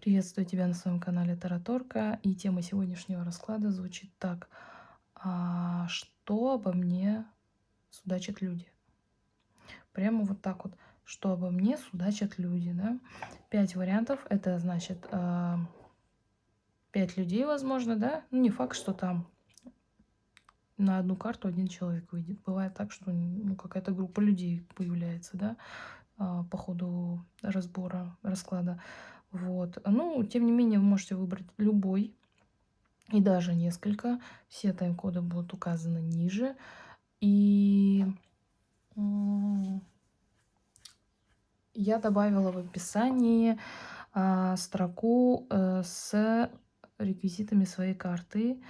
Приветствую тебя на своем канале Тараторка. И тема сегодняшнего расклада звучит так. А, что обо мне судачат люди? Прямо вот так вот. Что обо мне судачат люди, да? Пять вариантов. Это значит а, пять людей, возможно, да? Ну, не факт, что там на одну карту один человек выйдет. Бывает так, что ну, какая-то группа людей появляется, да, а, по ходу разбора, расклада. Вот. Ну, тем не менее, вы можете выбрать любой и даже несколько. Все тайм-коды будут указаны ниже. И я добавила в описании а, строку а, с реквизитами своей карты.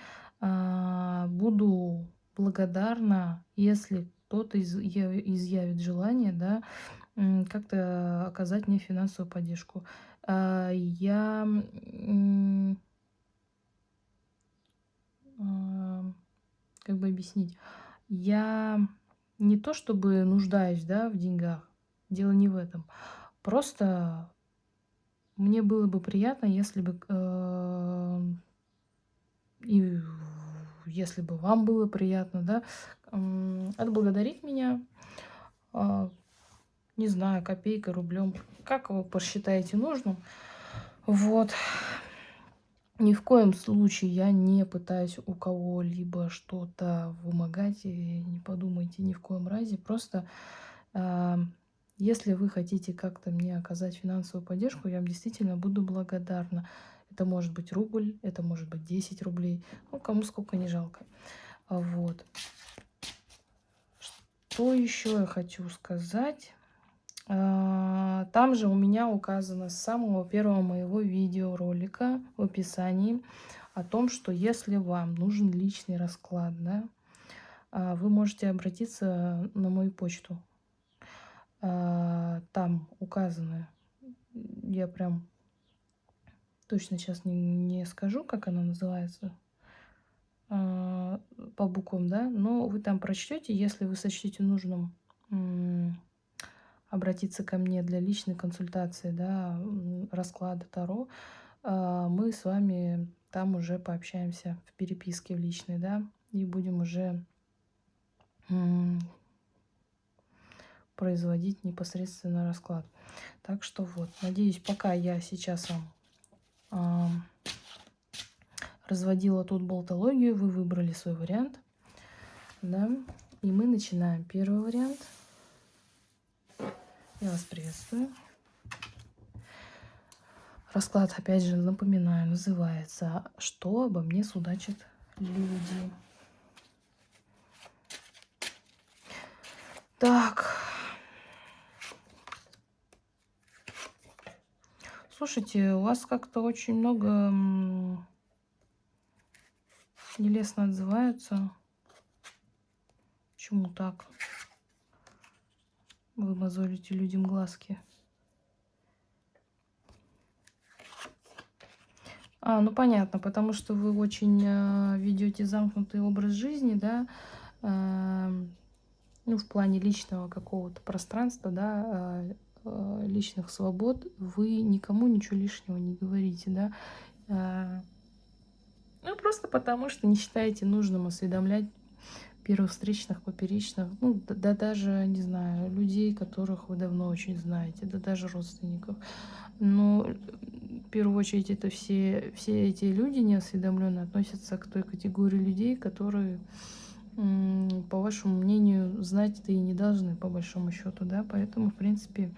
А, буду благодарна, если кто-то изъявит желание, да, как-то оказать мне финансовую поддержку. А, я а, как бы объяснить, я не то чтобы нуждаюсь, да, в деньгах, дело не в этом. Просто мне было бы приятно, если бы э, и если бы вам было приятно, да, отблагодарить меня, не знаю, копейкой, рублем, как вы посчитаете нужным. Вот. Ни в коем случае я не пытаюсь у кого-либо что-то вымогать, и не подумайте ни в коем разе. Просто э, если вы хотите как-то мне оказать финансовую поддержку, я вам действительно буду благодарна. Это может быть рубль, это может быть 10 рублей, ну кому сколько не жалко. Вот. Что еще я хочу сказать? А, там же у меня указано с самого первого моего видеоролика в описании о том, что если вам нужен личный расклад, да, а, вы можете обратиться на мою почту. А, там указано, я прям точно сейчас не, не скажу, как она называется по буквам, да, но вы там прочтете, если вы сочтете нужным обратиться ко мне для личной консультации, да, расклада Таро, а, мы с вами там уже пообщаемся в переписке в личной, да, и будем уже производить непосредственно расклад. Так что вот, надеюсь, пока я сейчас вам разводила тут болтологию, вы выбрали свой вариант, да, и мы начинаем. Первый вариант – я вас приветствую. Расклад, опять же, напоминаю, называется «Что обо мне судачат люди?». Так. Слушайте, у вас как-то очень много нелестно отзываются. Почему так? Вы мозолите людям глазки. А, ну понятно, потому что вы очень э, ведете замкнутый образ жизни, да, э, ну, в плане личного какого-то пространства, да, э, э, личных свобод, вы никому ничего лишнего не говорите, да. Э, ну, просто потому что не считаете нужным осведомлять первых встречных, поперечных, ну, да, да даже, не знаю, людей, которых вы давно очень знаете, да даже родственников. Но в первую очередь это все, все эти люди неосведомленные относятся к той категории людей, которые, по вашему мнению, знать-то и не должны, по большому счету, да, поэтому, в принципе,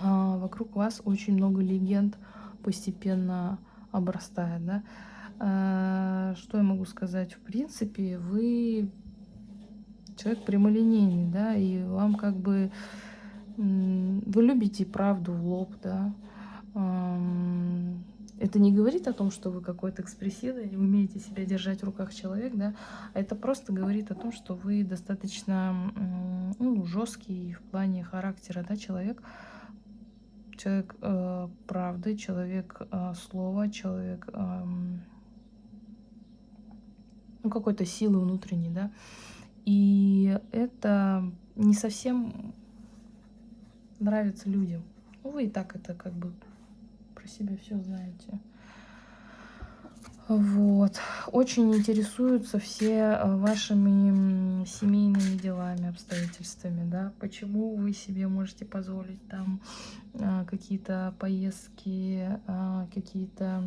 а, вокруг вас очень много легенд постепенно обрастает, да. А, что я могу сказать? В принципе, вы человек прямолинейный, да, и вам как бы... Вы любите правду в лоб, да. Это не говорит о том, что вы какой-то экспрессивный, умеете себя держать в руках человек, да, а это просто говорит о том, что вы достаточно ну, жесткий в плане характера, да, человек, человек э, правды, человек э, слова, человек э, ну, какой-то силы внутренней, да. И это не совсем нравится людям. Ну, вы и так это как бы про по себе все знаете. Вот. Очень интересуются все э, вашими семейными делами, обстоятельствами, да. Почему вы себе можете позволить там а, какие-то поездки, а, какие-то...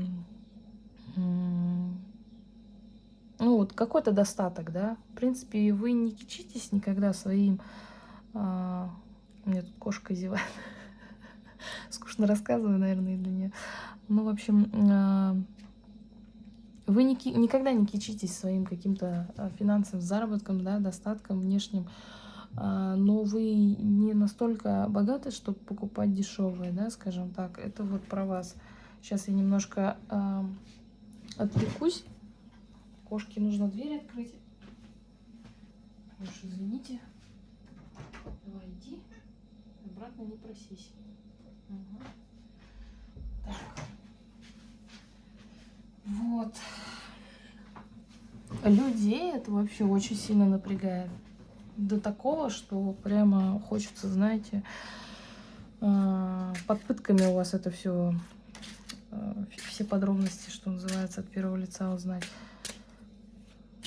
Ну, вот какой-то достаток, да. В принципе, вы не кичитесь никогда своим... А, у меня тут кошка зевает. Скучно рассказываю, наверное, для нее. Ну, в общем вы не, никогда не кичитесь своим каким-то а, финансовым заработком, да, достатком внешним, а, но вы не настолько богаты, чтобы покупать дешевые, да, скажем так. Это вот про вас. Сейчас я немножко отвлекусь. Кошке нужно дверь открыть. Уж извините. Давай иди. Обратно не просись. Угу. Так. Вот. Людей это вообще очень сильно напрягает. До такого, что прямо хочется, знаете, а, под пытками у вас это все, а, все подробности, что называется, от первого лица узнать.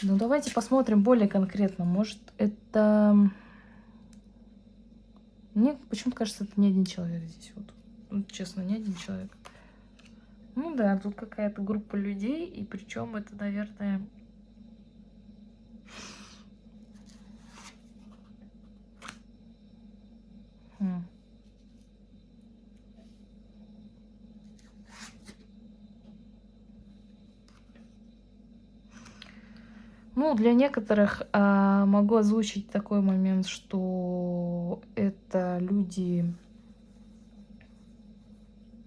Ну, давайте посмотрим более конкретно. Может, это... Мне почему-то кажется, это не один человек здесь. Вот. Ну, честно, не один человек. Ну да, тут какая-то группа людей, и причем это, наверное... Хм. Ну, для некоторых а, могу озвучить такой момент, что это люди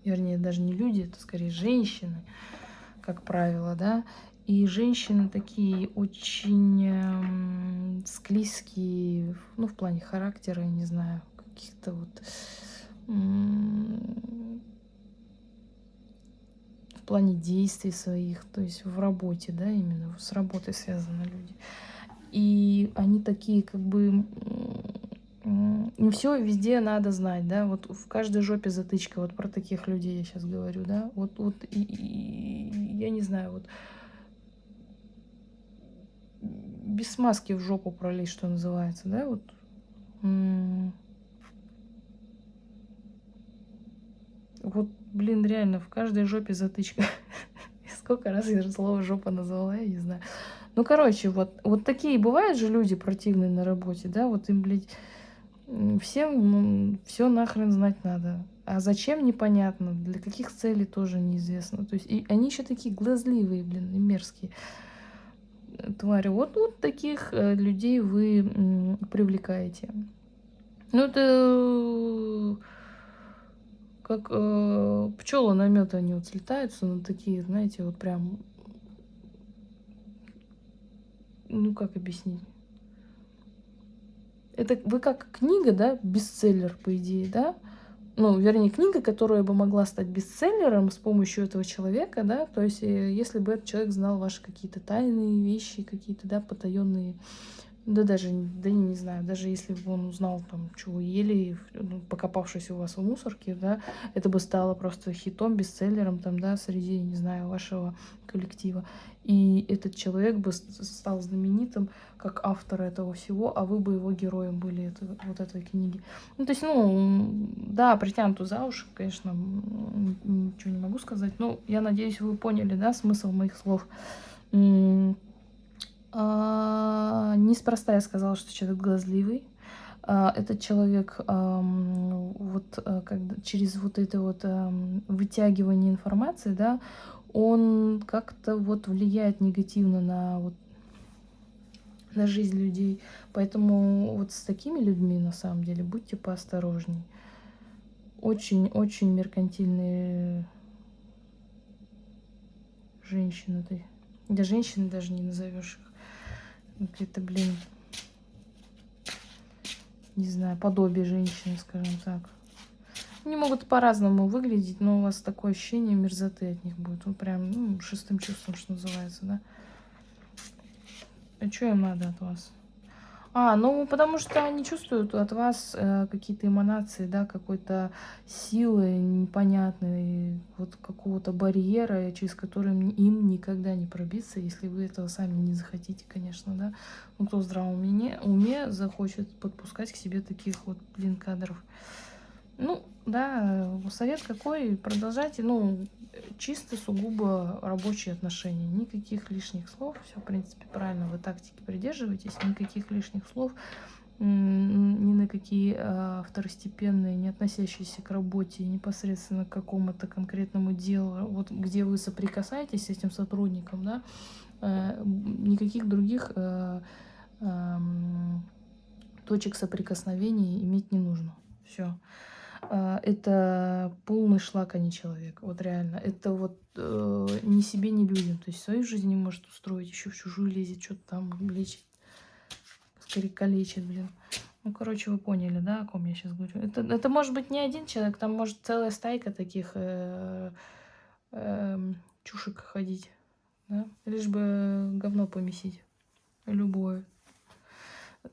вернее, даже не люди, это скорее женщины, как правило, да, и женщины такие очень э, склизкие, ну, в плане характера, я не знаю, каких-то вот... Плане действий своих, то есть в работе, да, именно с работой связаны люди. И они такие как бы не все везде надо знать, да, вот в каждой жопе затычка, вот про таких людей я сейчас говорю, да, вот, вот и, и, я не знаю, вот без смазки в жопу пролезть, что называется, да, вот. Вот, блин, реально, в каждой жопе затычка. Сколько раз я слово жопа назвала, я не знаю. Ну, короче, вот, вот такие бывают же люди противные на работе, да, вот им, блядь, Всем все нахрен знать надо. А зачем, непонятно. Для каких целей тоже неизвестно. То есть и они еще такие глазливые, блин, и мерзкие твари. Вот, вот таких э, людей вы привлекаете. Ну, это как э, пчелы на мед, они вот слетаются, ну, такие, знаете, вот прям, ну, как объяснить? Это вы как книга, да, бестселлер, по идее, да? Ну, вернее, книга, которая бы могла стать бестселлером с помощью этого человека, да, то есть э, если бы этот человек знал ваши какие-то тайные вещи, какие-то, да, потаенные да даже, да не, знаю, даже если бы он узнал, там, вы ели, ну, покопавшись у вас в мусорке, да, это бы стало просто хитом, бестселлером, там, да, среди, не знаю, вашего коллектива. И этот человек бы стал знаменитым как автор этого всего, а вы бы его героем были это, вот этой книги. Ну, то есть, ну, да, притянуту за уши, конечно, ничего не могу сказать, но я надеюсь, вы поняли, да, смысл моих слов. А, неспроста я сказала, что человек глазливый. А, этот человек вот а, когда, через вот это вот вытягивание информации, да, он как-то вот влияет негативно на вот на жизнь людей. Поэтому вот с такими людьми, на самом деле, будьте поосторожней. Очень-очень меркантильные женщины. Да женщины даже не назовешь их где-то, блин, не знаю, подобие женщины, скажем так. Они могут по-разному выглядеть, но у вас такое ощущение мерзоты от них будет. Ну, прям, ну, шестым чувством, что называется, да. А что им надо от вас? А, ну, потому что они чувствуют от вас э, какие-то эманации, да, какой-то силы непонятной, вот какого-то барьера, через который им никогда не пробиться, если вы этого сами не захотите, конечно, да. Ну, кто в здравом уме, уме захочет подпускать к себе таких вот, блин, кадров. Ну, да, совет какой, продолжайте, ну, чисто сугубо рабочие отношения, никаких лишних слов, все, в принципе, правильно, вы тактики придерживаетесь, никаких лишних слов, ни на какие э, второстепенные, не относящиеся к работе, непосредственно к какому-то конкретному делу, вот где вы соприкасаетесь с этим сотрудником, да, э, никаких других э, э, точек соприкосновения иметь не нужно. Все. А, это полный шлак, а не человек. Вот реально. Это вот э, ни себе, ни людям. То есть свою жизнь не может устроить, еще в чужую лезет, что-то там лечит. Скорее калечит, блин. Ну, короче, вы поняли, да, о ком я сейчас говорю. Это, это может быть не один человек, там может целая стайка таких э, э, чушек ходить. Да? Лишь бы говно помесить. Любое.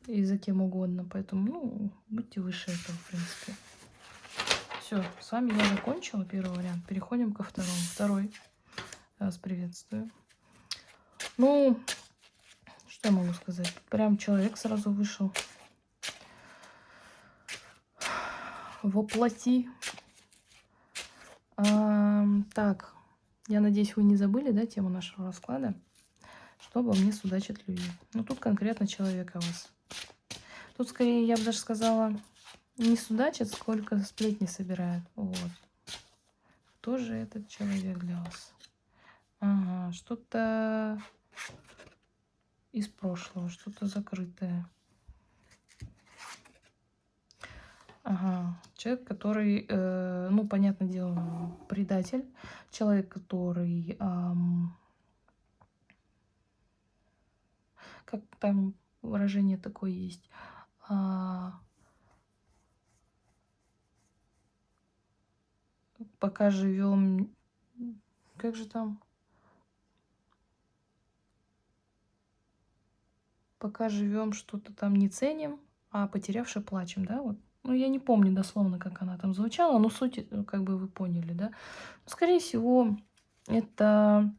И за кем угодно. Поэтому, ну, будьте выше этого, в принципе. Все, с вами я закончила первый вариант. Переходим ко второму. Второй. Вас приветствую. Ну, что я могу сказать? Прям человек сразу вышел. Воплоти. А, так, я надеюсь, вы не забыли, да, тему нашего расклада? Что обо мне судачат люди. Ну, тут конкретно человек о вас. Тут, скорее, я бы даже сказала, не судачат, сколько сплетни собирают. Вот. Кто же этот человек для вас? Ага, что-то из прошлого, что-то закрытое. Ага, человек, который, э, ну, понятное дело, предатель. Человек, который, эм, как там выражение такое есть, э, пока живем... Как же там? Пока живем, что-то там не ценим, а потерявши плачем, да? Вот. Ну, я не помню дословно, как она там звучала, но суть, э, как бы вы поняли, да? Ну, скорее всего, это...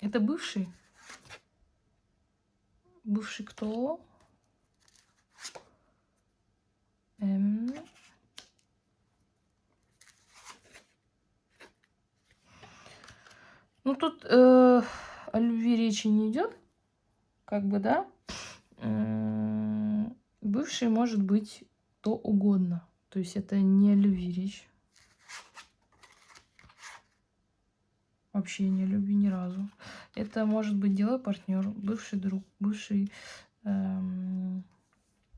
Это бывший. Бывший кто? Эм... Ну, тут э, о любви речи не идет, как бы, да. Бывший может быть то угодно. То есть это не о любви речь. Вообще не о любви ни разу. Это может быть дело партнер, бывший друг, бывший эм,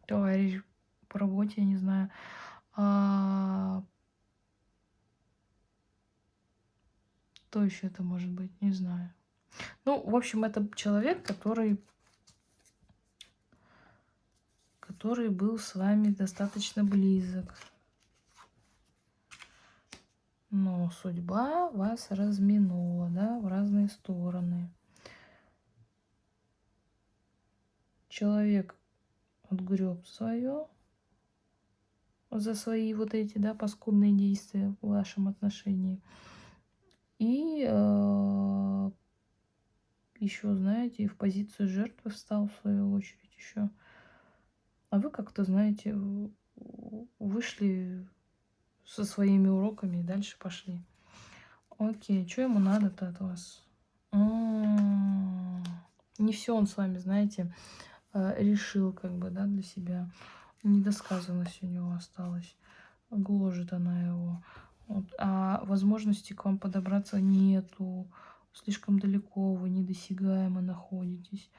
товарищ по работе, я не знаю. А, Кто еще это может быть? Не знаю. Ну, в общем, это человек, который, который был с вами достаточно близок. Но судьба вас разминула, да, в разные стороны. Человек отгреб свое за свои вот эти, да, паскудные действия в вашем отношении. И э, еще, знаете, в позицию жертвы встал в свою очередь еще. А вы как-то, знаете, вышли со своими уроками и дальше пошли. Окей, что ему надо-то от вас? М -м -м. Не все он с вами, знаете, э, решил как бы, да, для себя. Недосказанность у него осталась. Гложет она его. Вот, а возможности к вам подобраться нету. Слишком далеко вы недосягаемо находитесь.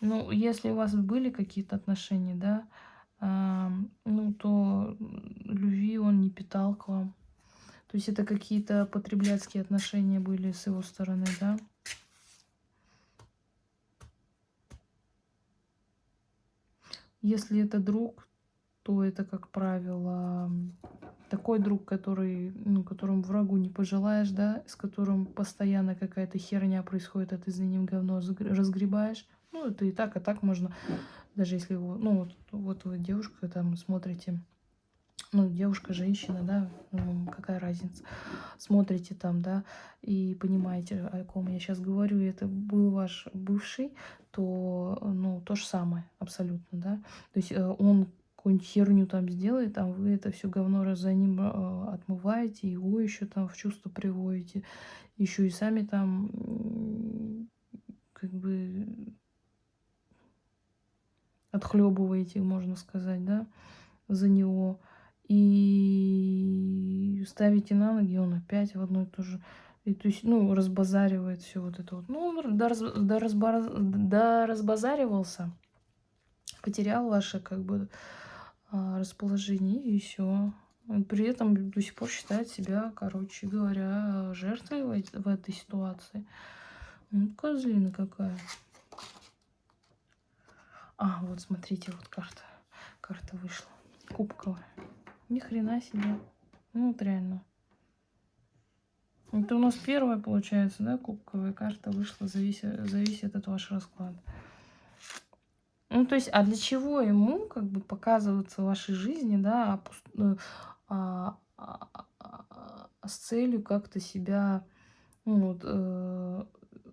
Ну, если у вас были какие-то отношения, да, э, ну, то любви он не питал к вам. То есть это какие-то потребляцкие отношения были с его стороны, да. Если это друг, то это, как правило, такой друг, который, ну, которому врагу не пожелаешь, да, с которым постоянно какая-то херня происходит, а ты за ним говно разгребаешь. Ну, это и так, и так можно, даже если вы, ну, вот, вот вы девушка, там смотрите, ну, девушка, женщина, да, ну, какая разница, смотрите там, да, и понимаете, о ком я сейчас говорю, и это был ваш бывший, то, ну, то же самое абсолютно, да, то есть э, он какую-нибудь херню там сделает, а вы это все говно раз за ним э, отмываете, его еще там в чувство приводите, еще и сами там как бы отхлебываете, можно сказать, да, за него. И ставите на ноги, он опять в одно и то же. И, то есть, ну, разбазаривает все вот это вот. Ну, он до, раз, до, разбар, до разбазаривался, потерял ваше, как бы, а, расположение, и все. При этом до сих пор считает себя, короче говоря, жертвой в, этой ситуации. Ну, козлина какая. А, вот смотрите, вот карта. Карта вышла. Кубковая. Ни хрена себе. Ну, вот реально. Это у нас первая, получается, да, кубковая карта вышла, зависит, зависит от вашего расклада. Ну, то есть, а для чего ему, как бы, показываться в вашей жизни, да, а, а, а, а, с целью как-то себя, ну, вот, э,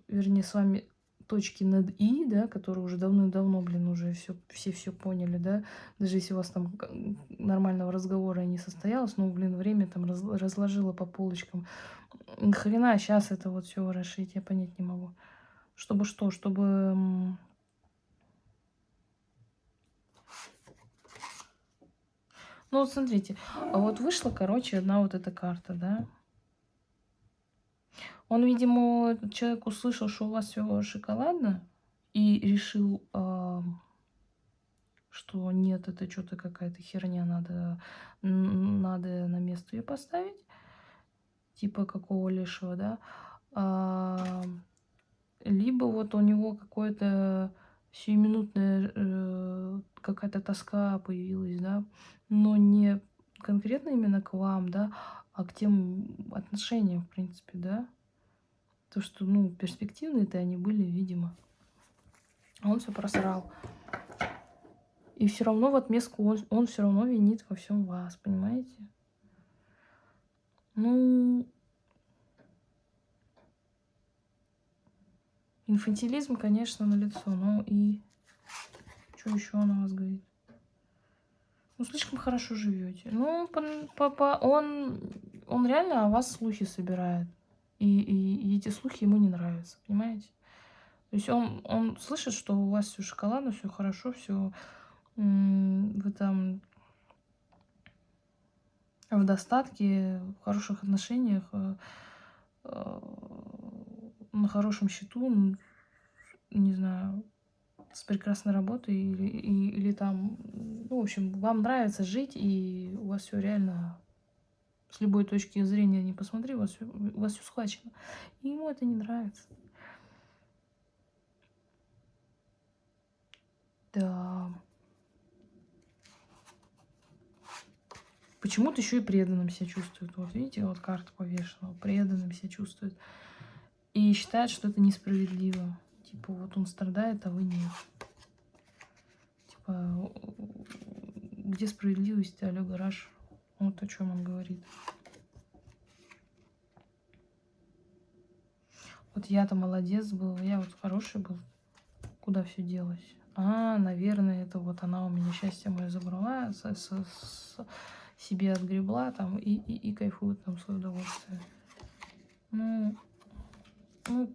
вернее, с вами точки над «и», да, которые уже давно-давно, блин, уже все, все все поняли, да, даже если у вас там нормального разговора не состоялось, ну, блин, время там раз, разложила по полочкам. Хрена сейчас это вот все расшить, я понять не могу. Чтобы что? Чтобы... Ну, вот смотрите, а вот вышла, короче, одна вот эта карта, да, он, видимо, человек услышал, что у вас все шоколадно, и решил, э, что нет, это что-то какая-то херня, надо, надо на место ее поставить. Типа какого лишего, да. А, либо вот у него какое-то сиюминутная э, какая-то тоска появилась, да, но не конкретно именно к вам, да, а к тем отношениям, в принципе, да. То, что, ну, перспективные-то они были, видимо. А он все просрал. И все равно в отместку он, он все равно винит во всем вас, понимаете? Ну, инфантилизм, конечно, на лицо, но и что еще он о вас говорит? Ну, слишком хорошо живете. Ну, по, он, он реально о вас слухи собирает. И, и, и эти слухи ему не нравятся, понимаете? То есть он, он слышит, что у вас все шоколадно, все хорошо, все вы там в достатке, в хороших отношениях, э, э, на хорошем счету, не знаю, с прекрасной работой или, или, или там, ну, в общем, вам нравится жить, и у вас все реально с любой точки зрения не посмотри, у вас, вас все схвачено. И ему это не нравится. Да. Почему-то еще и преданным себя чувствует. Вот видите, вот карта повешена. Преданным себя чувствует. И считает, что это несправедливо. Типа, вот он страдает, а вы нет. Типа, где справедливость, алё, гараж? Вот о чем он говорит. Вот я-то молодец был, я вот хороший был. Куда все делось? А, наверное, это вот она у меня счастье мое забрала, с, с, с, себе отгребла там и, и, и кайфует там свое удовольствие. Ну, ну,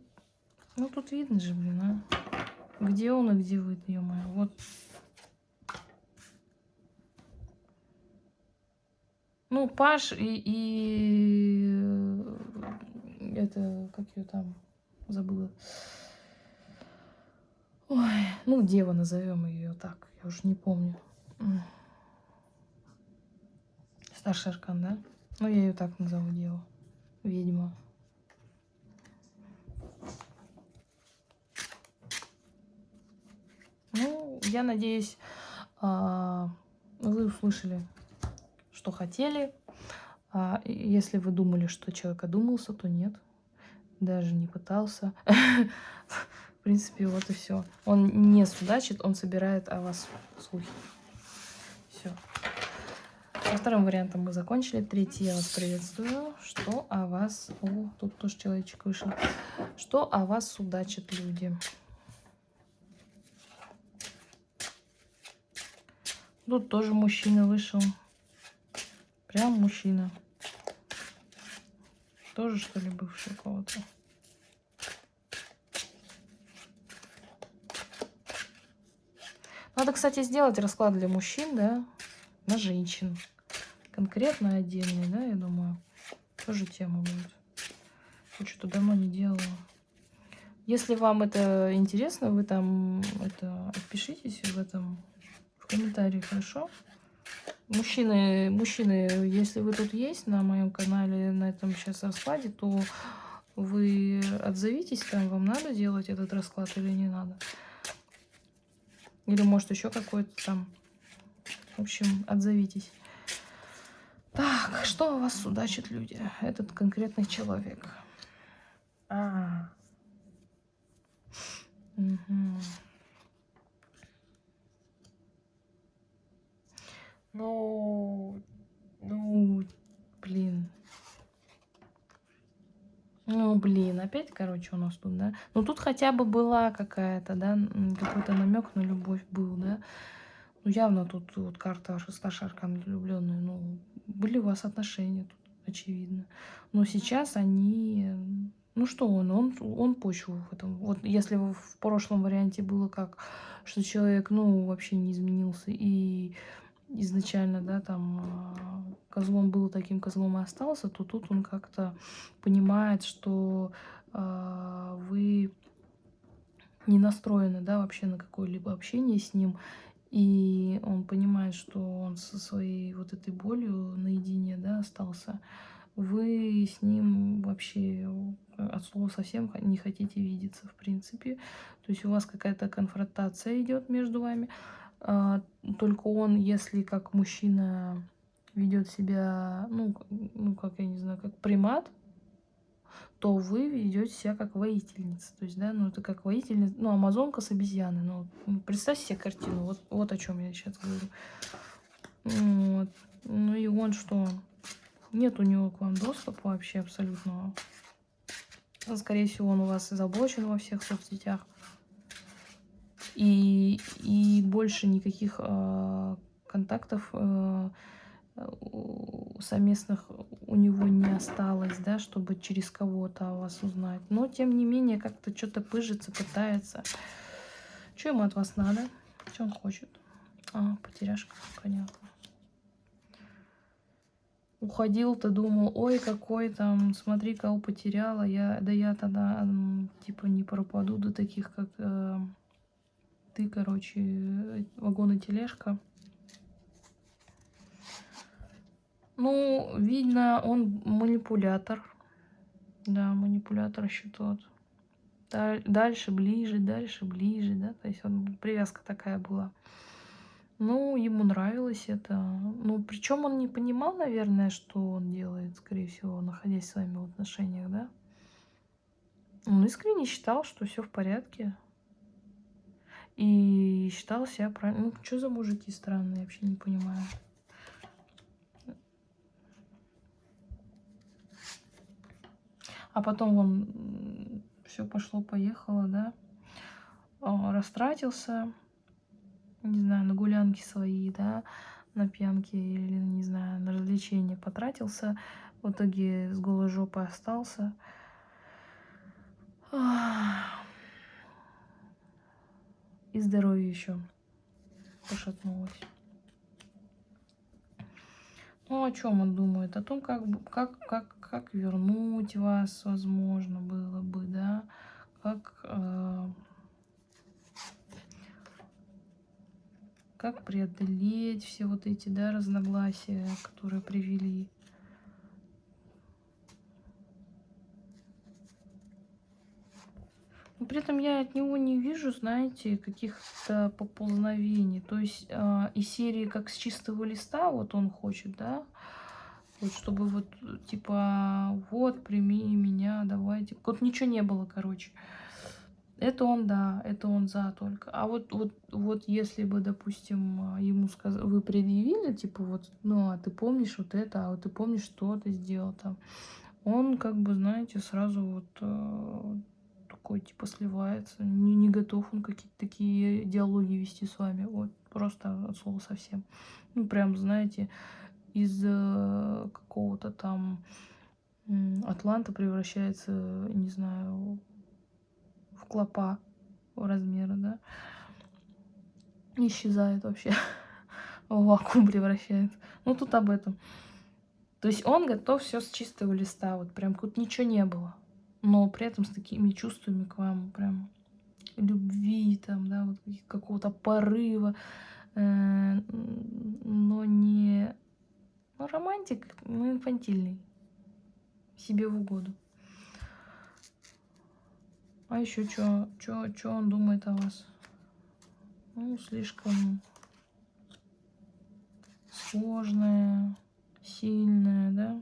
ну тут видно же, блин, а. Где он и где вы, ё-моё. Вот Ну, Паш и, и э, это, как ее там, забыла. Ой, ну, Дева назовем ее так, я уже не помню. Старший аркан, да? Ну, я ее так назову, Дева. Ведьма. Ну, я надеюсь, а, вы услышали что хотели. А если вы думали, что человек одумался, то нет. Даже не пытался. принципе, вот и все. Он не судачит, он собирает о вас слухи. Все. Со вторым вариантом мы закончили. Третий я вас приветствую. Что о вас... О, тут тоже человечек вышел. Что о вас судачат люди? Тут тоже мужчина вышел. Прям мужчина. Тоже, что ли, бывший кого-то? Надо, кстати, сделать расклад для мужчин, да, на женщин. Конкретно отдельный, да, я думаю. Тоже тема будет. Я что-то давно не делала. Если вам это интересно, вы там это отпишитесь в этом в комментарии, хорошо? Мужчины, мужчины, если вы тут есть на моем канале, на этом сейчас раскладе, то вы отзовитесь, там вам надо делать этот расклад или не надо. Или может еще какой-то там. В общем, отзовитесь. Так, что у вас судачат люди? Этот конкретный человек. А. Угу. Ну, ну, блин. Ну, блин, опять, короче, у нас тут, да? Ну, тут хотя бы была какая-то, да, какой-то намек на любовь был, да? Ну, явно тут вот карта шеста шаркан влюбленные, ну, были у вас отношения тут, очевидно. Но сейчас они... Ну, что он? Он, он почву в этом. Вот если в прошлом варианте было как, что человек, ну, вообще не изменился и изначально, да, там а, козлом был таким козлом и остался, то тут он как-то понимает, что э, вы не настроены, да, вообще на какое-либо общение с ним, и он понимает, что он со своей вот этой болью наедине, да, остался. Вы с ним вообще от слова совсем не хотите видеться, в принципе. То есть у вас какая-то конфронтация идет между вами. А, только он, если как мужчина ведет себя, ну, ну, как я не знаю, как примат, то вы ведете себя как воительница. То есть, да, ну, это как воительница, ну, амазонка с обезьяной. Ну, представьте себе картину, вот, вот о чем я сейчас говорю. Вот. Ну и он что? Нет у него к вам доступа вообще абсолютно. Скорее всего, он у вас заблочен во всех соцсетях и, и больше никаких э, контактов э, совместных у него не осталось, да, чтобы через кого-то о вас узнать. Но, тем не менее, как-то что-то пыжится, пытается. Что ему от вас надо? Что он хочет? А, потеряшка, понятно. Уходил, ты думал, ой, какой там, смотри, кого потеряла. Я, да я тогда, типа, не пропаду до таких, как... Э, ты, короче, вагон и тележка. Ну, видно, он манипулятор. Да, манипулятор еще тот. Дальше, ближе, дальше, ближе, да. То есть он, привязка такая была. Ну, ему нравилось это. Ну, причем он не понимал, наверное, что он делает, скорее всего, находясь с вами в отношениях, да. Он искренне считал, что все в порядке. И считал себя правильно. Ну, что за мужики странные, вообще не понимаю. А потом он все пошло-поехало, да. Растратился, не знаю, на гулянки свои, да, на пьянки или, не знаю, на развлечения потратился. В итоге с голой жопой остался. И здоровье еще пошатнулось. Ну, о чем он думает? О том, как, как, как, как вернуть вас, возможно, было бы, да? Как, э, как преодолеть все вот эти, да, разногласия, которые привели При этом я от него не вижу, знаете, каких-то поползновений. То есть э, из серии как с чистого листа, вот он хочет, да, вот чтобы вот типа вот прими меня, давайте. Вот ничего не было, короче. Это он, да, это он за только. А вот, вот, вот если бы, допустим, ему сказ... вы предъявили, типа, вот, ну, а ты помнишь вот это, а вот ты помнишь, что ты сделал там, он, как бы, знаете, сразу вот э, такой, типа, сливается, не, не готов он какие-то такие диалоги вести с вами, вот, просто от слова совсем. Ну, прям, знаете, из э, какого-то там Атланта превращается, не знаю, в клопа размера, да. Исчезает вообще. В вакуум превращается. Ну, тут об этом. То есть он готов все с чистого листа, вот прям тут ничего не было. Но при этом с такими чувствами к вам, прям любви, там, да, вот какого-то порыва, э, но не... Ну, романтик, но инфантильный. Себе в угоду. А еще что, что, что он думает о вас? Ну, слишком сложное, сильное, да?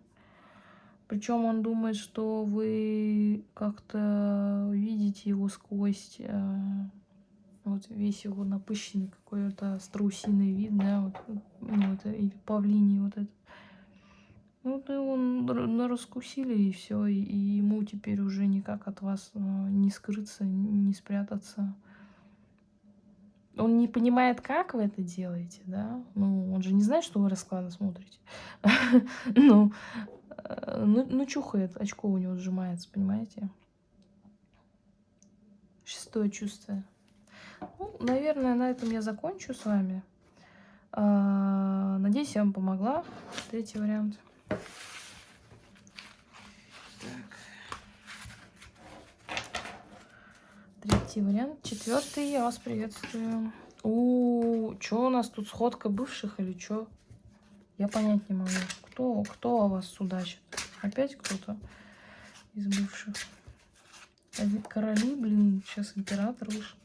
Причем он думает, что вы как-то видите его сквозь э, вот весь его напыщенный какой-то страусиный вид, да, вот, ну, это, или павлиний вот этот. Ну, он на раскусили и все, и, и ему теперь уже никак от вас э, не скрыться, не спрятаться. Он не понимает, как вы это делаете, да? Ну, он же не знает, что вы расклады смотрите. Ну, ну, ну, чухает, очко у него сжимается, понимаете? Шестое чувство. Ну, наверное, на этом я закончу с вами. А, надеюсь, я вам помогла. Третий вариант. Третий вариант. Четвертый. Я вас приветствую. У, что у нас тут сходка бывших или что? Я понять не могу. Кто, кто о вас судачит? Опять кто-то из бывших? Короли, блин, сейчас император вышел.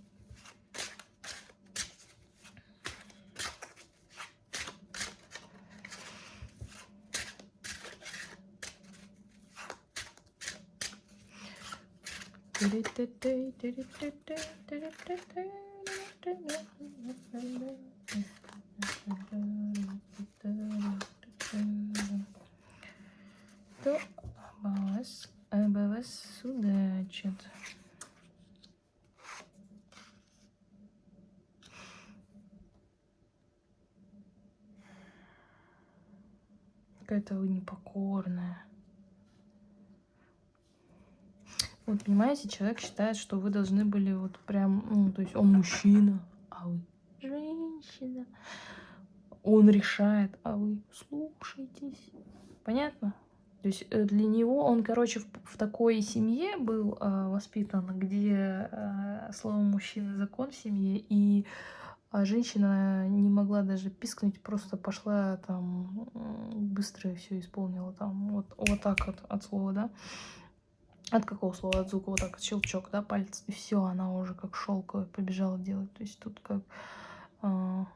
Вас, обо вас судачит? Какая-то вы непокорная. Вот, понимаете, человек считает, что вы должны были вот прям, ну, то есть он мужчина, а вы женщина. Он решает, а вы слушаетесь. Понятно? То есть э, для него он, короче, в, в такой семье был э, воспитан, где э, слово мужчина закон в семье, и а женщина не могла даже пискнуть, просто пошла там быстро все исполнила там вот, вот так вот от слова, да. От какого слова? От звука вот так, щелчок, да, пальцы. И все, она уже как шелковая побежала делать. То есть тут как... А,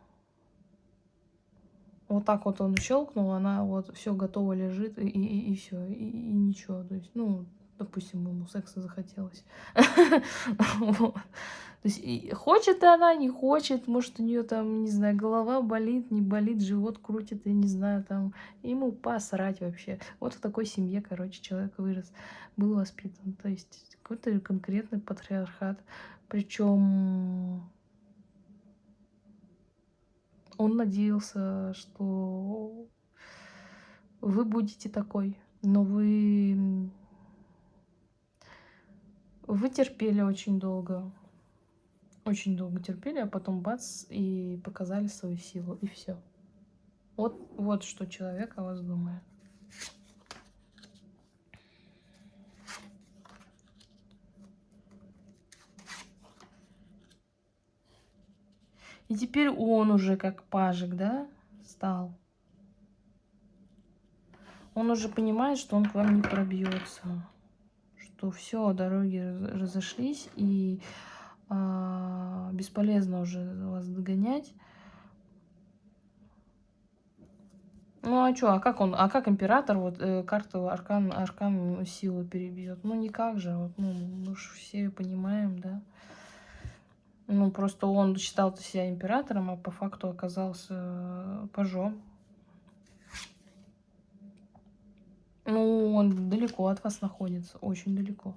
вот так вот он щелкнул, она вот все готово лежит, и, и, и все, и, и ничего. То есть, ну, допустим, ему секса захотелось. То есть хочет она, не хочет, может у нее там, не знаю, голова болит, не болит, живот крутит, я не знаю, там, ему посрать вообще. Вот в такой семье, короче, человек вырос, был воспитан. То есть какой-то конкретный патриархат. Причем он надеялся, что вы будете такой, но вы вы терпели очень долго очень долго терпели, а потом бац, и показали свою силу, и все. Вот, вот что человек о вас думает. И теперь он уже как пажик, да, стал. Он уже понимает, что он к вам не пробьется. Что все, дороги разошлись, и а, бесполезно уже вас догонять. Ну а что, а как он, а как император вот э, карту аркан, аркан силу перебьет? Ну никак же, вот, ну мы же все понимаем, да. Ну просто он считал себя императором, а по факту оказался э, пажом. Ну он далеко от вас находится, очень далеко.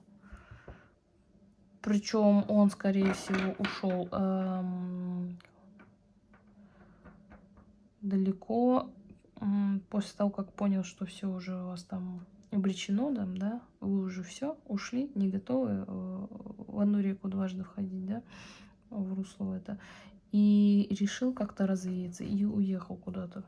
Причем он, скорее всего, ушел эм, далеко после того, как понял, что все уже у вас там обречено, там, да, вы уже все ушли, не готовы э, в одну реку дважды входить, да, в русло это, и решил как-то развеяться и уехал куда-то.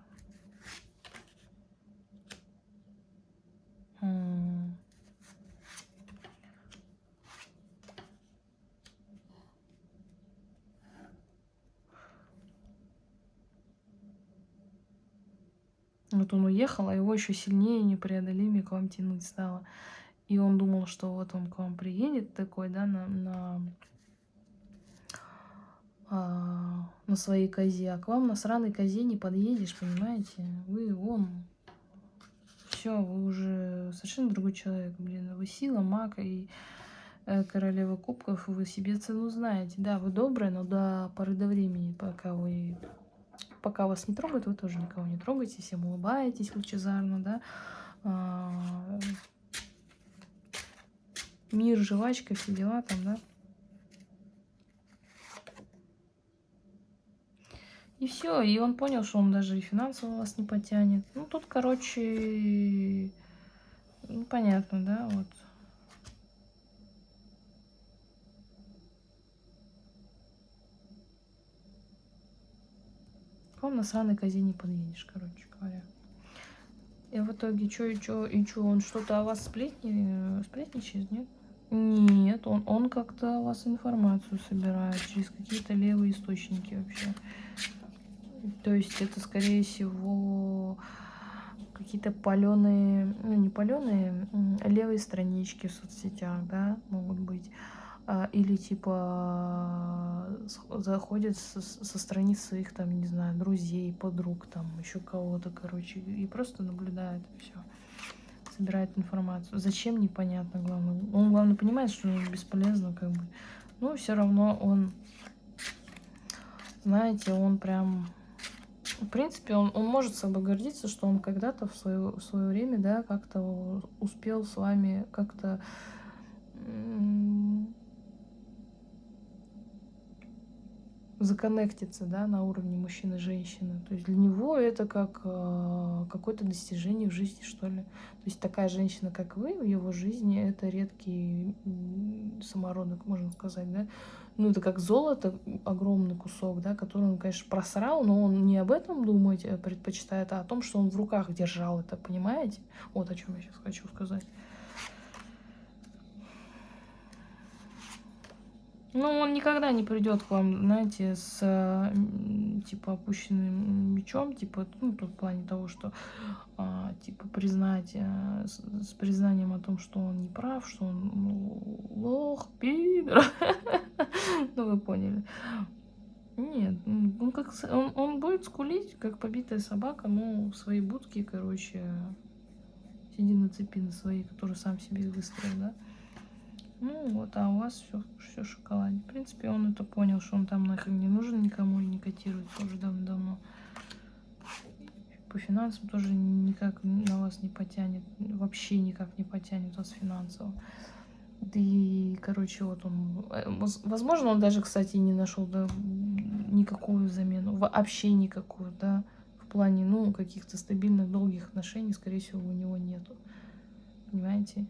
Вот он уехал, а его еще сильнее непреодолимее к вам тянуть стало. И он думал, что вот он к вам приедет такой, да, на, на, а, на своей козе. А к вам на сраной козе не подъедешь, понимаете? Вы, он, все, вы уже совершенно другой человек, блин. Вы сила, маг и э, королева кубков, вы себе цену знаете. Да, вы добрая, но до поры до времени, пока вы пока вас не трогают, вы тоже никого не трогаете, всем улыбаетесь лучезарно, да. А, мир, жвачка, все дела там, да. И все, и он понял, что он даже и финансово вас не потянет. Ну, тут, короче, ну, понятно, да, вот. Вам на сраной козе не подъедешь, короче говоря. И в итоге, что и что, и что, он что-то о вас сплетни, сплетничает, нет? Нет, он, он как-то о вас информацию собирает через какие-то левые источники вообще. То есть это, скорее всего, какие-то паленые, ну не паленые, левые странички в соцсетях, да, могут быть. А, или типа заходит со, страниц своих там, не знаю, друзей, подруг, там еще кого-то, короче, и просто наблюдает все, собирает информацию. Зачем непонятно, главное. Он главное понимает, что бесполезно, как бы. Но все равно он, знаете, он прям в принципе, он, он может собой гордиться, что он когда-то в свое, в свое время, да, как-то успел с вами как-то законнектиться, да, на уровне мужчины и женщины. То есть для него это как э, какое-то достижение в жизни, что ли. То есть такая женщина, как вы, в его жизни, это редкий самородок, можно сказать, да. Ну, это как золото, огромный кусок, да, который он, конечно, просрал, но он не об этом думать э, предпочитает, а о том, что он в руках держал это, понимаете? Вот о чем я сейчас хочу сказать. Ну, он никогда не придет к вам, знаете, с типа опущенным мечом, типа, ну, в плане того, что а, типа признать, а, с, признанием о том, что он не прав, что он ну, лох, пидор. Ну, вы поняли. Нет, он, как, он, он будет скулить, как побитая собака, но в своей будке, короче, сиди на цепи на своей, которую сам себе выстроил, да. Ну вот, а у вас все, все шоколад. В принципе, он это понял, что он там нахрен не нужен никому и не котируется уже давно-давно. По финансам тоже никак на вас не потянет. Вообще никак не потянет вас финансово. Да и, короче, вот он... Э, возможно, он даже, кстати, не нашел да, никакую замену. Вообще никакую, да. В плане, ну, каких-то стабильных, долгих отношений, скорее всего, у него нету. Понимаете?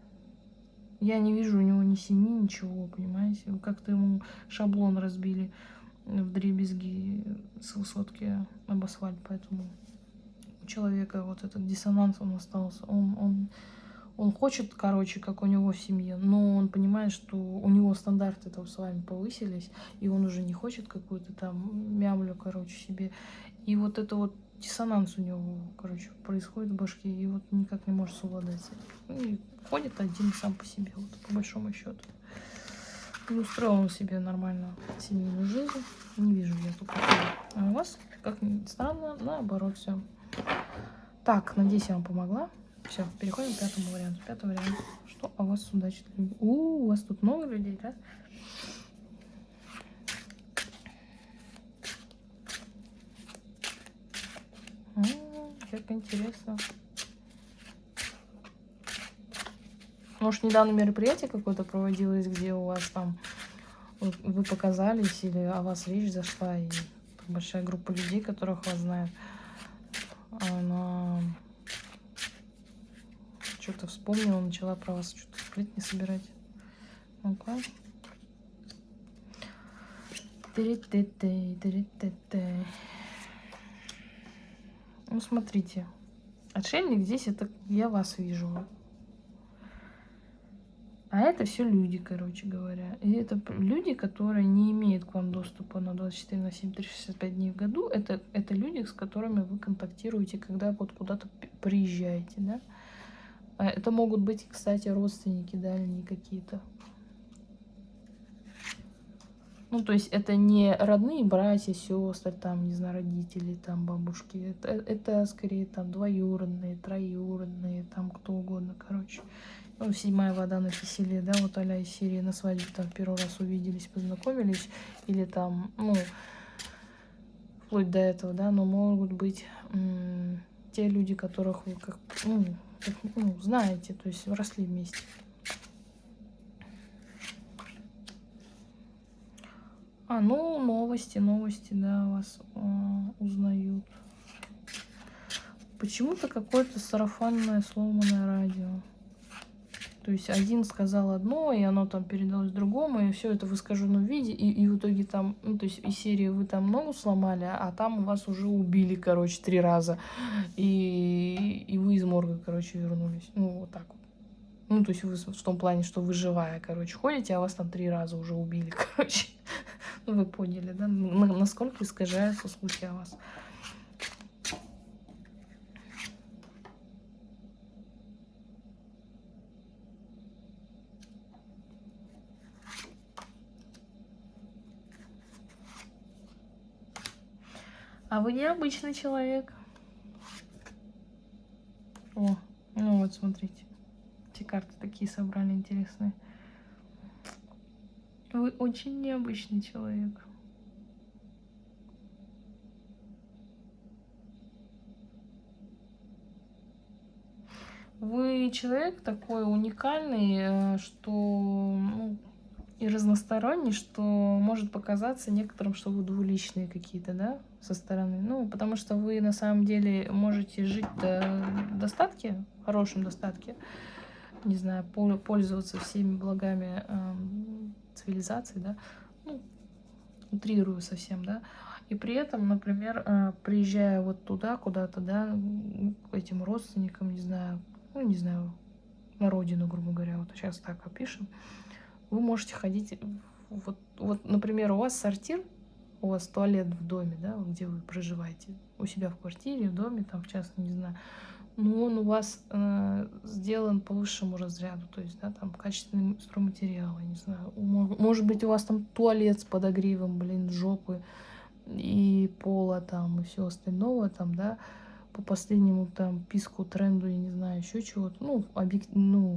Я не вижу у него ни семьи, ничего, понимаете? Как-то ему шаблон разбили в дребезги с высотки об асфальт, поэтому у человека вот этот диссонанс он остался. Он, он, он хочет, короче, как у него в семье, но он понимает, что у него стандарты там с вами повысились, и он уже не хочет какую-то там мямлю, короче, себе. И вот это вот диссонанс у него, короче, происходит в башке, и вот никак не может совладать с этим. И ходит один сам по себе, вот, по большому счету. Не устроил он себе нормально семейную жизнь. Не вижу я тут. А у вас, как ни странно, наоборот все. Так, надеюсь, я вам помогла. Все, переходим к пятому варианту. Пятый вариант. Что о вас судачит люди? У, у вас тут много людей, да? Как интересно. Может, недавно мероприятие какое-то проводилось, где у вас там вы показались или о вас речь зашла, и большая группа людей, которых вас знают, она что-то вспомнила, начала про вас что-то сплетни собирать. Ну-ка. Ну, смотрите. Отшельник здесь, это я вас вижу. А это все люди, короче говоря. И это люди, которые не имеют к вам доступа на 24 на 7, 365 дней в году. Это, это люди, с которыми вы контактируете, когда вот куда-то приезжаете, да. А это могут быть, кстати, родственники дальние какие-то. Ну, то есть это не родные братья, сестры, там, не знаю, родители, там, бабушки. Это, это скорее там двоюродные, троюродные, там, кто угодно, короче. Ну, седьмая вода на киселе, да, вот а из серии на свадьбе там первый раз увиделись, познакомились. Или там, ну, вплоть до этого, да, но могут быть те люди, которых вы как, ну, как, ну, знаете, то есть росли вместе. А, ну, новости, новости, да, вас э, узнают. Почему-то какое-то сарафанное сломанное радио. То есть один сказал одно, и оно там передалось другому, и все это в искаженном виде, и, и в итоге там, ну, то есть из серии вы там ногу сломали, а там вас уже убили, короче, три раза, и, и вы из морга, короче, вернулись. Ну, вот так вот. Ну, то есть вы в том плане, что вы живая, короче, ходите, а вас там три раза уже убили, короче. Ну, вы поняли, да? Насколько искажаются слухи о вас. А вы необычный человек. О, ну вот, смотрите. Эти карты такие собрали интересные. Вы очень необычный человек. Вы человек такой уникальный, э, что ну, и разносторонний, что может показаться некоторым, что вы двуличные какие-то, да, со стороны. Ну, потому что вы на самом деле можете жить в достатке, хорошем достатке, не знаю, пользоваться всеми благами э, цивилизации, да, ну, утрирую совсем, да, и при этом, например, э, приезжая вот туда, куда-то, да, к этим родственникам, не знаю, ну, не знаю, на родину, грубо говоря, вот сейчас так опишем, вы можете ходить, вот, вот, например, у вас сортир, у вас туалет в доме, да, где вы проживаете, у себя в квартире, в доме, там, в частном, не знаю, но он у вас э, сделан по высшему разряду, то есть, да, там, качественный стройматериал, я не знаю, может быть, у вас там туалет с подогревом, блин, жопы, и пола там, и все остального там, да, по последнему там писку, тренду, я не знаю, еще чего-то, ну, объект, ну,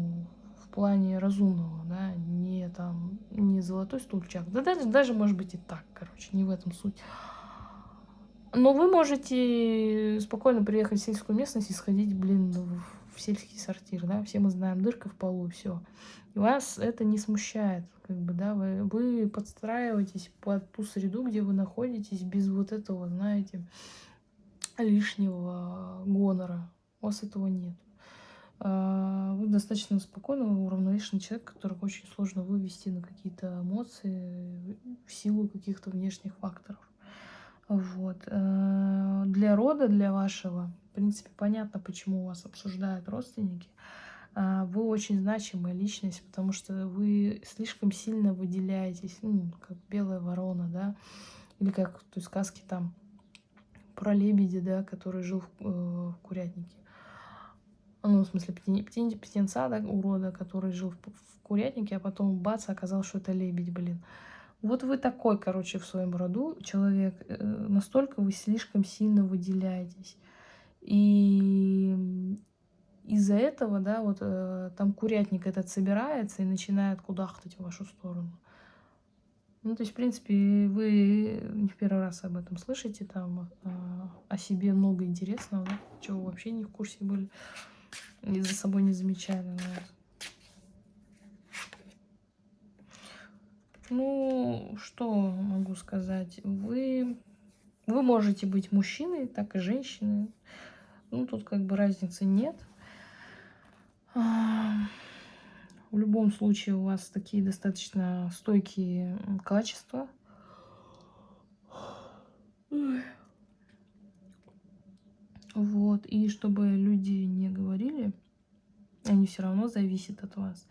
плане разумного, да, не там, не золотой стульчак, да даже, даже может быть и так, короче, не в этом суть. Но вы можете спокойно приехать в сельскую местность и сходить, блин, в сельский сортир, да, все мы знаем, дырка в полу, все. И вас это не смущает, как бы, да, вы, вы подстраиваетесь под ту среду, где вы находитесь, без вот этого, знаете, лишнего гонора. У вас этого нет. А, вы достаточно спокойный, уравновешенный человек, которого очень сложно вывести на какие-то эмоции в силу каких-то внешних факторов. Вот. Э, для рода, для вашего, в принципе, понятно, почему вас обсуждают родственники. А, вы очень значимая личность, потому что вы слишком сильно выделяетесь, ну, как белая ворона, да, или как в той сказке там про лебедя, да, который жил в, э, в курятнике ну, в смысле, птен, птенца, да, урода, который жил в, в курятнике, а потом бац, оказалось, что это лебедь, блин. Вот вы такой, короче, в своем роду человек, э, настолько вы слишком сильно выделяетесь. И из-за этого, да, вот э, там курятник этот собирается и начинает кудахтать в вашу сторону. Ну, то есть, в принципе, вы не в первый раз об этом слышите, там э, о себе много интересного, да, чего вообще не в курсе были и за собой не замечали. Ну что могу сказать? Вы, вы можете быть мужчиной, так и женщиной. Ну, тут как бы разницы нет. В любом случае у вас такие достаточно стойкие качества. Вот, и чтобы люди не говорили, они все равно зависят от вас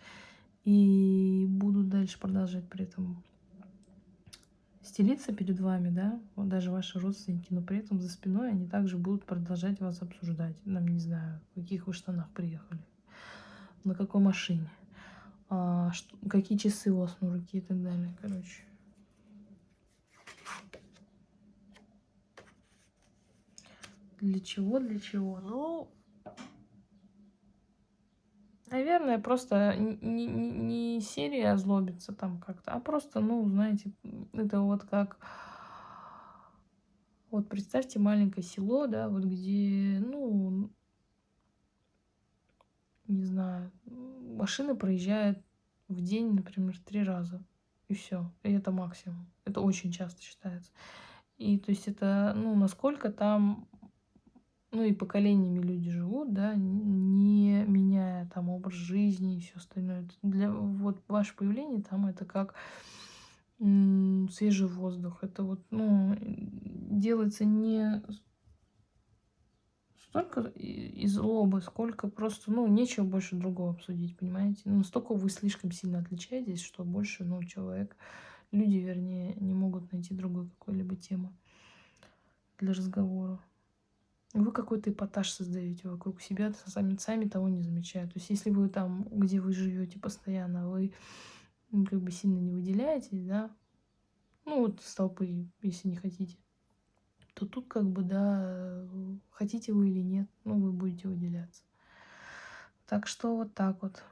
и будут дальше продолжать при этом стелиться перед вами, да, вот даже ваши родственники, но при этом за спиной они также будут продолжать вас обсуждать. Нам не знаю, в каких вы штанах приехали, на какой машине, а, что, какие часы у вас на руке и так далее, короче. Для чего, для чего? Ну, Наверное, просто не, не, не серия озлобится там как-то, а просто, ну, знаете, это вот как... Вот представьте маленькое село, да, вот где, ну, не знаю, машина проезжает в день, например, три раза. И все. И это максимум. Это очень часто считается. И то есть это, ну, насколько там ну и поколениями люди живут, да, не меняя там образ жизни и все остальное. Для вот ваше появление там это как свежий воздух. Это вот, ну, делается не столько из злобы, сколько просто, ну, нечего больше другого обсудить, понимаете? Ну, настолько вы слишком сильно отличаетесь, что больше, ну, человек, люди, вернее, не могут найти другой какой-либо темы для разговора вы какой-то эпатаж создаете вокруг себя, сами, сами того не замечая. То есть, если вы там, где вы живете постоянно, вы как бы сильно не выделяетесь, да, ну вот с толпы, если не хотите, то тут как бы, да, хотите вы или нет, ну вы будете выделяться. Так что вот так вот.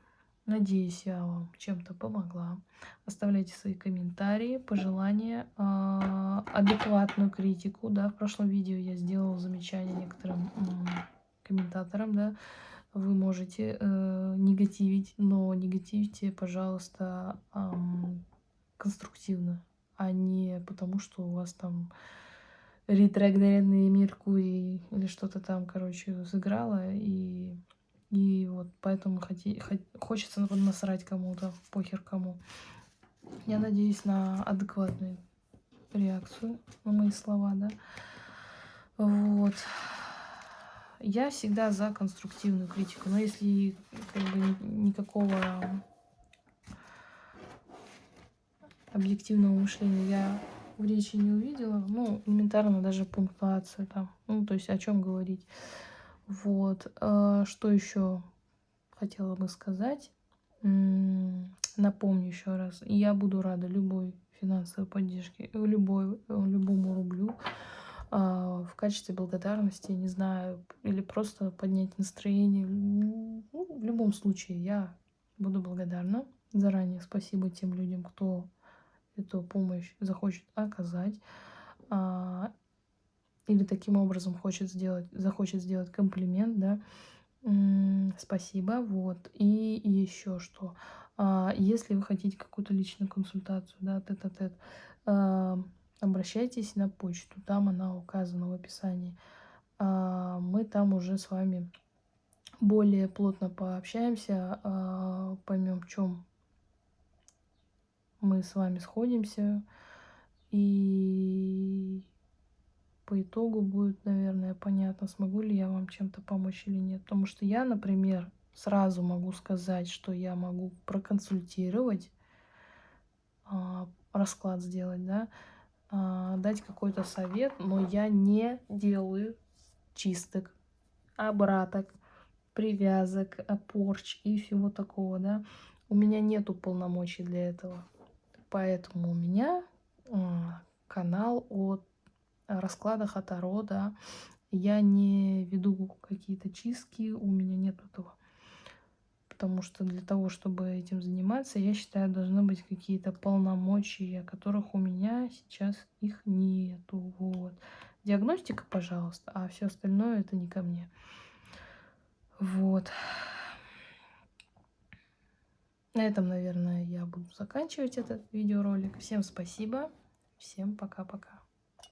Надеюсь, я вам чем-то помогла. Оставляйте свои комментарии, пожелания, а, адекватную критику. Да, в прошлом видео я сделала замечание некоторым комментаторам, да. Вы можете э, негативить, но негативьте, пожалуйста, конструктивно, а не потому, что у вас там ретроградный Меркурий или что-то там, короче, сыграло, и и вот поэтому хоти, хот, хочется насрать кому-то, похер кому. Я надеюсь на адекватную реакцию на мои слова, да. Вот. Я всегда за конструктивную критику, но если как бы никакого объективного мышления я в речи не увидела, ну, элементарно даже пунктуацию там, ну, то есть о чем говорить. Вот. А, что еще хотела бы сказать? Напомню еще раз. Я буду рада любой финансовой поддержке, любой, любому рублю а, в качестве благодарности, не знаю, или просто поднять настроение. Ну, в любом случае, я буду благодарна. Заранее спасибо тем людям, кто эту помощь захочет оказать. Или таким образом хочет сделать, захочет сделать комплимент, да, спасибо, вот. И, еще что, а, если вы хотите какую-то личную консультацию, да, тет-а-тет, а, обращайтесь на почту, там она указана в описании. А, мы там уже с вами более плотно пообщаемся, поймем, в чем мы с вами сходимся, и по итогу будет, наверное, понятно, смогу ли я вам чем-то помочь или нет. Потому что я, например, сразу могу сказать, что я могу проконсультировать, а, расклад сделать, да, а, дать какой-то совет, но я не делаю чисток, обраток, привязок, порч и всего такого, да. У меня нету полномочий для этого. Поэтому у меня а, канал от раскладах от Таро, да, я не веду какие-то чистки, у меня нет этого. Потому что для того, чтобы этим заниматься, я считаю, должны быть какие-то полномочия, которых у меня сейчас их нету. Вот. Диагностика, пожалуйста, а все остальное это не ко мне. Вот. На этом, наверное, я буду заканчивать этот видеоролик. Всем спасибо. Всем пока-пока.